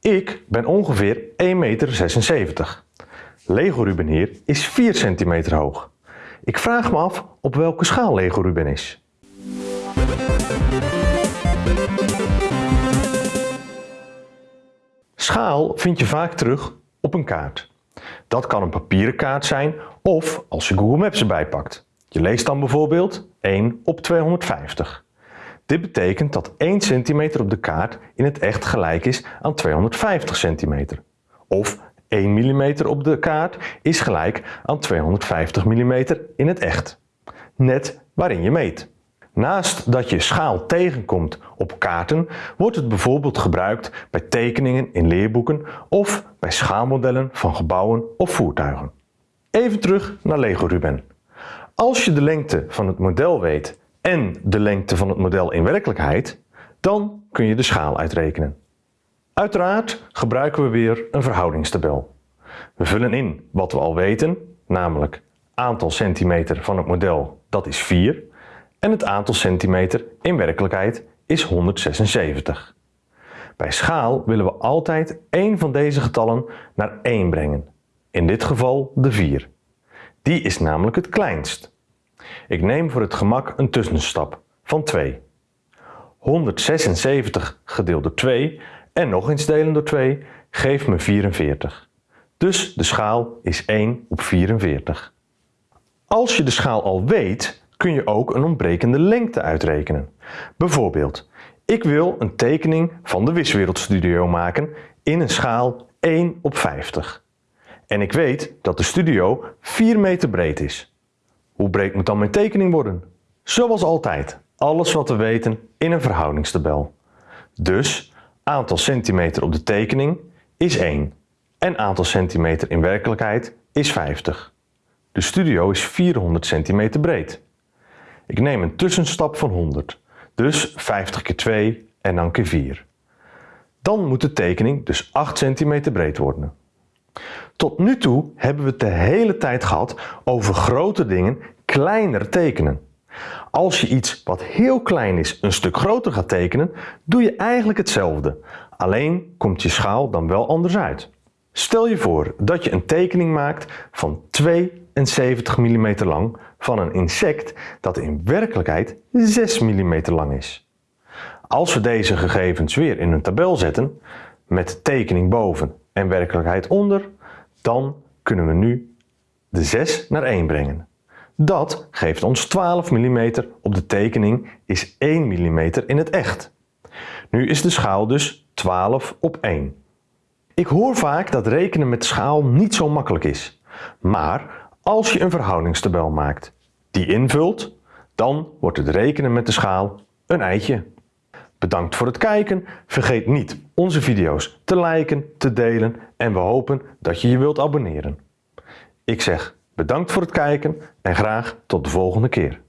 Ik ben ongeveer 1,76 meter. Lego Ruben hier is 4 centimeter hoog. Ik vraag me af op welke schaal Lego Ruben is. Schaal vind je vaak terug op een kaart. Dat kan een papieren kaart zijn of als je Google Maps erbij pakt. Je leest dan bijvoorbeeld 1 op 250. Dit betekent dat 1 cm op de kaart in het echt gelijk is aan 250 cm. Of 1 mm op de kaart is gelijk aan 250 mm in het echt. Net waarin je meet. Naast dat je schaal tegenkomt op kaarten, wordt het bijvoorbeeld gebruikt bij tekeningen in leerboeken of bij schaalmodellen van gebouwen of voertuigen. Even terug naar Lego Ruben. Als je de lengte van het model weet en de lengte van het model in werkelijkheid, dan kun je de schaal uitrekenen. Uiteraard gebruiken we weer een verhoudingstabel. We vullen in wat we al weten, namelijk aantal centimeter van het model, dat is 4, en het aantal centimeter in werkelijkheid is 176. Bij schaal willen we altijd één van deze getallen naar 1 brengen, in dit geval de 4. Die is namelijk het kleinst. Ik neem voor het gemak een tussenstap van 2. 176 gedeeld door 2 en nog eens delen door 2 geeft me 44. Dus de schaal is 1 op 44. Als je de schaal al weet, kun je ook een ontbrekende lengte uitrekenen. Bijvoorbeeld, ik wil een tekening van de Wiswereldstudio maken in een schaal 1 op 50. En ik weet dat de studio 4 meter breed is. Hoe breed moet dan mijn tekening worden? Zoals altijd, alles wat we weten in een verhoudingstabel. Dus aantal centimeter op de tekening is 1 en aantal centimeter in werkelijkheid is 50. De studio is 400 centimeter breed. Ik neem een tussenstap van 100, dus 50 keer 2 en dan keer 4. Dan moet de tekening dus 8 cm breed worden. Tot nu toe hebben we het de hele tijd gehad over grote dingen kleiner tekenen. Als je iets wat heel klein is een stuk groter gaat tekenen, doe je eigenlijk hetzelfde. Alleen komt je schaal dan wel anders uit. Stel je voor dat je een tekening maakt van 72 mm lang van een insect dat in werkelijkheid 6 mm lang is. Als we deze gegevens weer in een tabel zetten, met tekening boven en werkelijkheid onder, dan kunnen we nu de 6 naar 1 brengen. Dat geeft ons 12 mm op de tekening is 1 mm in het echt. Nu is de schaal dus 12 op 1. Ik hoor vaak dat rekenen met schaal niet zo makkelijk is. Maar als je een verhoudingstabel maakt, die invult, dan wordt het rekenen met de schaal een eitje. Bedankt voor het kijken. Vergeet niet onze video's te liken, te delen en we hopen dat je je wilt abonneren. Ik zeg bedankt voor het kijken en graag tot de volgende keer.